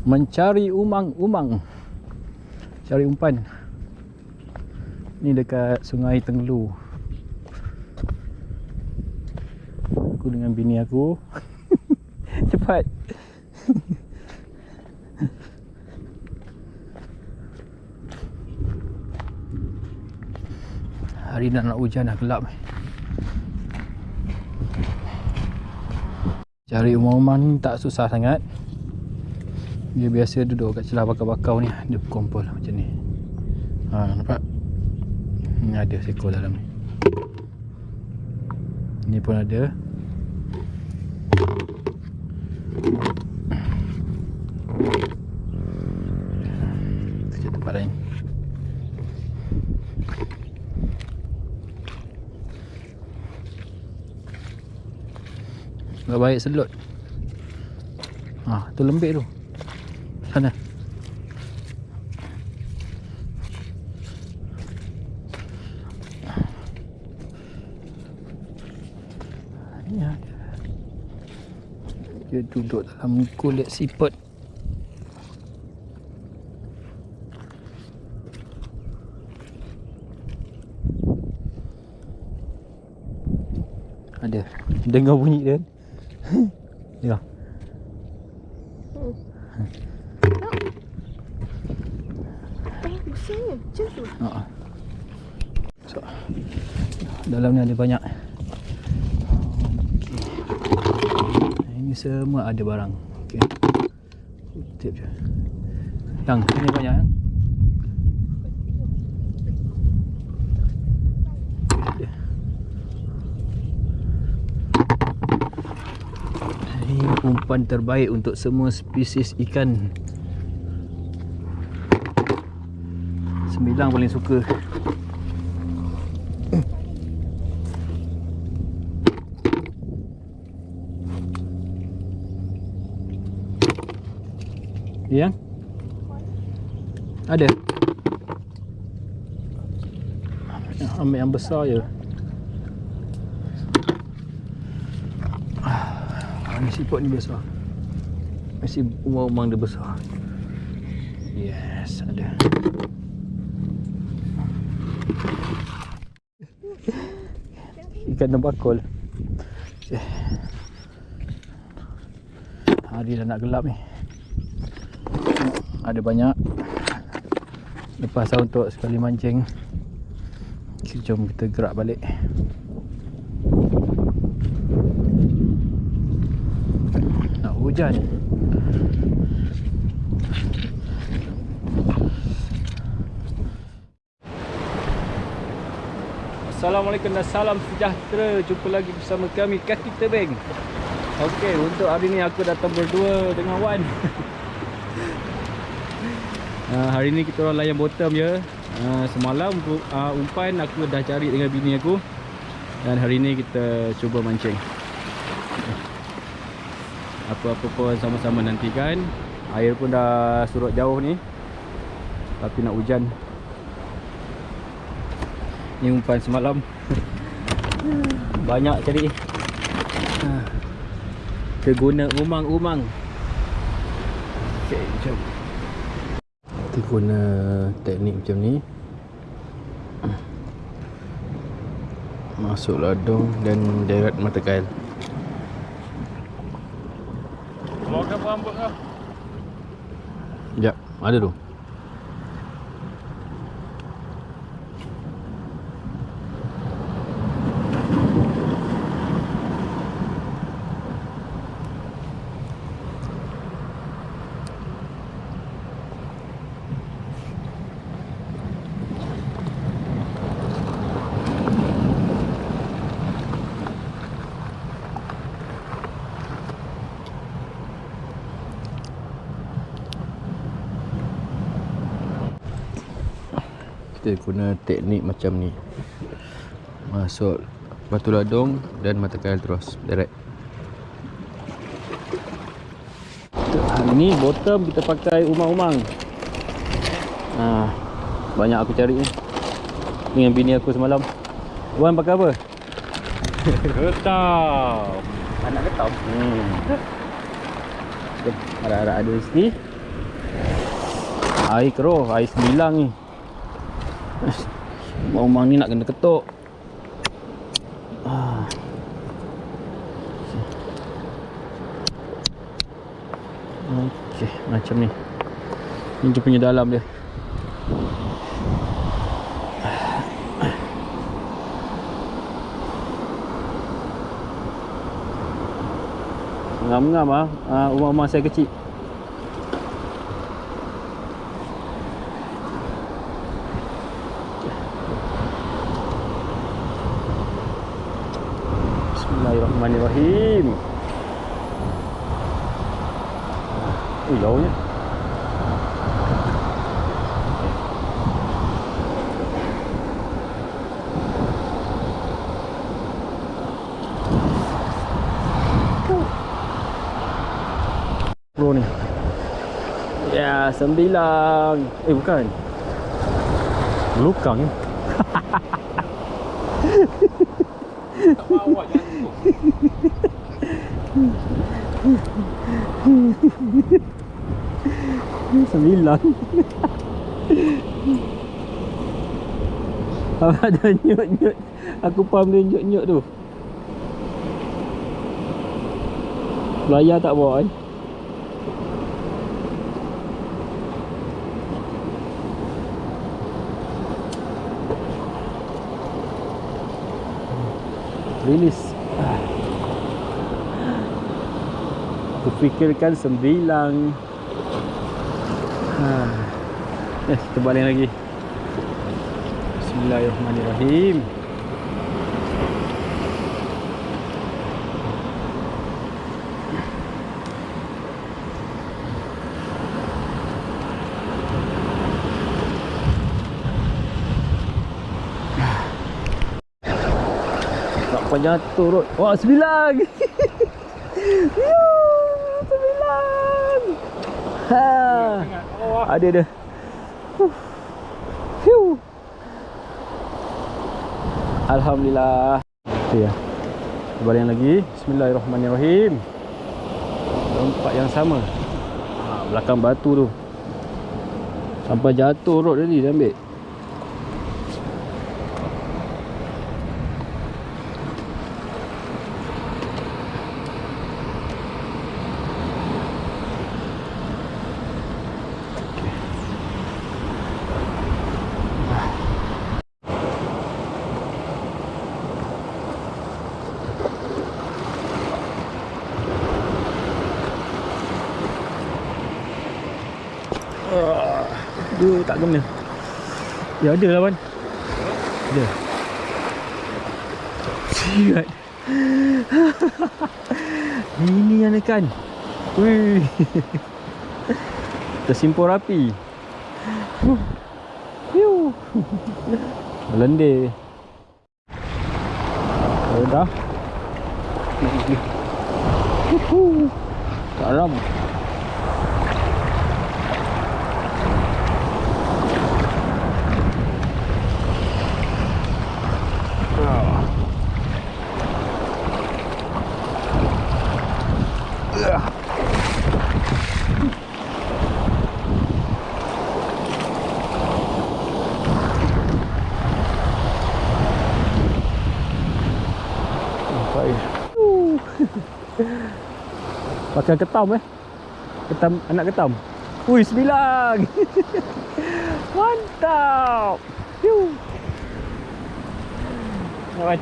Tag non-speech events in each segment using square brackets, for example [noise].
Mencari umang-umang. Cari umpan. Ni dekat sungai Tenggelu Aku dengan bini aku. [laughs] Cepat. Hari nak nak hujan dah gelap. Cari umang-umang ni tak susah sangat Dia biasa duduk kat celah bakau-bakau ni Dia berkumpul macam ni. Ha nampak? Ni ada seekor dalam ni. Ni pun ada. Tak baik selot Ha tu lembik tu Ada Dia duduk dalam kulit siput Ada Dengar bunyi dia [laughs] besarnya. Macam tu. Ha. So, dalam ni ada banyak. Ini semua ada barang. Okey. Kutip je. Yang ini banyak yang. Ini umpan terbaik untuk semua spesies ikan. Sembilang paling suka. Yang? Ada? Ambil yang besar je. Ah, ni siput ni besar. Mesti umang-umang dia besar. Yes, ada. Ikan tembakul. Eh. Hari dah nak gelap ni. Ada banyak. Lepas untuk sekali mancing. Jom kita gerak balik. Nak hujan. Assalamualaikum dan salam sejahtera Jumpa lagi bersama kami Kaki Tebing Okey, untuk hari ni aku datang berdua dengan Wan [laughs] uh, Hari ni kita orang layan bottom je uh, Semalam uh, umpan aku dah cari dengan bini aku. Dan hari ni kita cuba mancing. Apa-apa pun sama-sama nantikan. Air pun dah surut jauh ni. Tapi nak hujan. Ni umpan semalam. [laughs] Banyak cari. Kita guna umang-umang. Okay, jom guna teknik macam ni. Masuk ladung dan deret mata kail. Keluarkan rambut kau. Sekejap, ada tu kita guna teknik macam ni masuk batu ladung dan mata kail terus direct hari ni bottom kita pakai umang-umang ha, banyak aku cari ni dengan bini aku semalam Wan pakai apa? Getam. Anak ketam hmm. Harap-harap ada di sini Air keruh, air sembilang ni. Rumah ni nak kena ketuk. Ah. Okey, macam ni. Ni dia punya dalam dia. Ngam-ngam ah, ah rumah-rumah saya kecil. Bismillahirrahmanirrahim. Oh, jauhnya. Pro ni. Ya, sembilan. Eh, bukan. Belukang. Tak mahu awak jangan Sembilan. [laughs] Apa ada nyut-nyut? Aku faham dia nyut-nyut tu. Belayar tak bawa kan Release Aku fikirkan sembilan ha. Eh, kita balik lagi. Bismillahirrahmanirrahim. Jatuh rot Wah sembilan [laughs] Yuh, Sembilan Ha. Ada dia. Phew. Alhamdulillah. Ya. Kembali lagi. Bismillahirrahmanirrahim. Tempat yang sama. Ha, belakang batu tu. Sampai jatuh rod tadi dia ambil. Dia tak kena. Ya ada lah Wan. Ada. Sihat. [laughs] Ini yang ikan. Wih. Tersimpur rapi. Oh, dah. Huhu. Pakai [laughs] ketam eh. Ketam anak ketam. Ui sembilan. [laughs] Mantap. Kawan.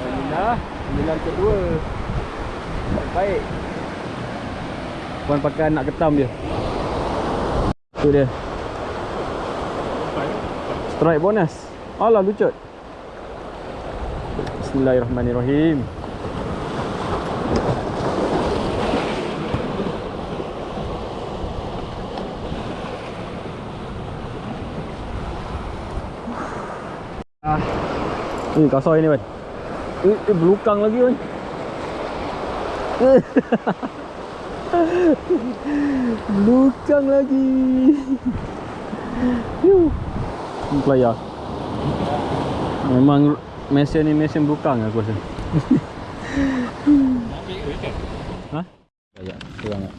Alhamdulillah. Sembilan kedua. Baik. Puan pakai anak ketam dia. Tu dia. Strike bonus. Alah lucut. Bismillahirrahmanirrahim. Ah. Ni kasar ni kan. Eh, eh belukang lagi kan. [laughs] belukang lagi. Yuh. Ni Player. Memang mesin ni mesin belukang aku rasa. Ha? Ya, kurang tak?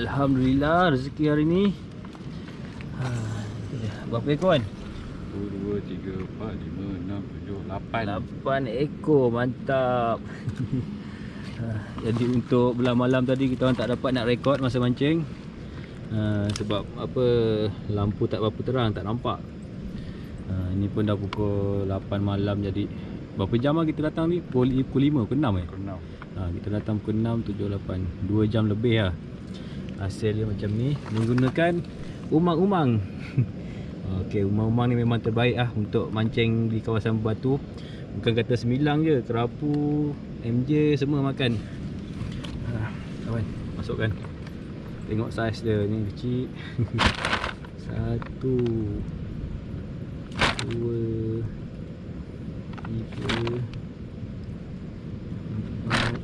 Alhamdulillah rezeki hari ni. Ha, berapa ekor kan? 1, 2, 3, 4, 5, 6, 7, 8 8 ekor mantap. Ha, [laughs] Jadi untuk belah malam tadi kita orang tak dapat nak rekod masa mancing. Ha, Sebab apa lampu tak berapa terang tak nampak. Ha, Ini pun dah pukul 8 malam jadi Berapa jam lah kita datang ni? Pukul, pukul 5 ke 6 eh? Kenal Ha, kita datang pukul 6, 7, 8 2 jam lebih lah. Hasil dia macam ni. Menggunakan umang-umang [laughs] Okey, umang-umang ni memang terbaik lah Untuk mancing di kawasan batu. Bukan kata semilang je Kerapu, MJ semua makan. Ha, Kawan, masukkan. Tengok saiz dia ni kecil. [laughs] Satu Dua Tiga Empat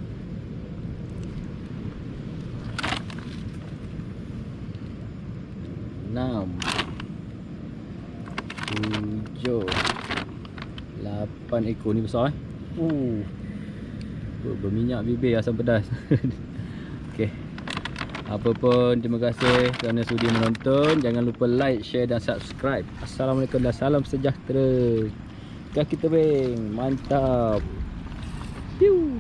8 ekor ni besar eh. Uh. Berminyak bibir asam pedas. [laughs] Okey. Apa pun terima kasih kerana sudi menonton. Jangan lupa like, share dan subscribe. Assalamualaikum dan salam sejahtera. Kaki tebing. Mantap. Piu.